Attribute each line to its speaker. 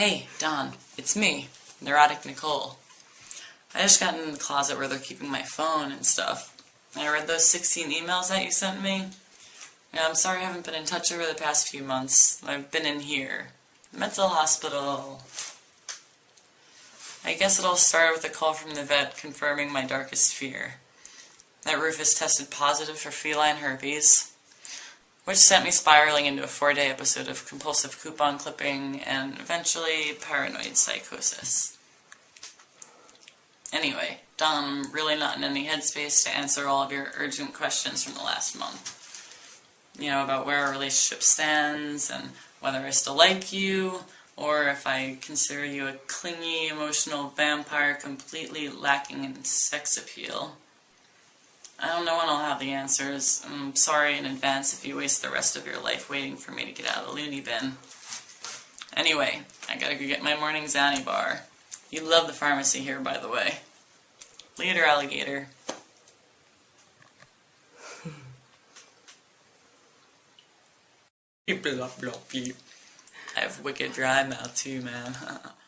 Speaker 1: Hey, Don, it's me, Neurotic Nicole. I just got in the closet where they're keeping my phone and stuff. And I read those 16 emails that you sent me. Yeah, I'm sorry I haven't been in touch over the past few months. I've been in here. Mental hospital. I guess it all started with a call from the vet confirming my darkest fear. That Rufus tested positive for feline herpes, which sent me spiraling into a four-day episode of compulsive coupon clipping and eventually paranoid psychosis. Anyway, Don, I'm really not in any headspace to answer all of your urgent questions from the last month. You know, about where our relationship stands and whether I still like you, or if I consider you a clingy, emotional vampire completely lacking in sex appeal. I don't know when I'll have the answers. I'm sorry in advance if you waste the rest of your life waiting for me to get out of the loony bin. Anyway, I gotta go get my morning Xanny bar. You love the pharmacy here, by the way. Later, alligator. Beep, blop, blop. I have wicked dry mouth too, man.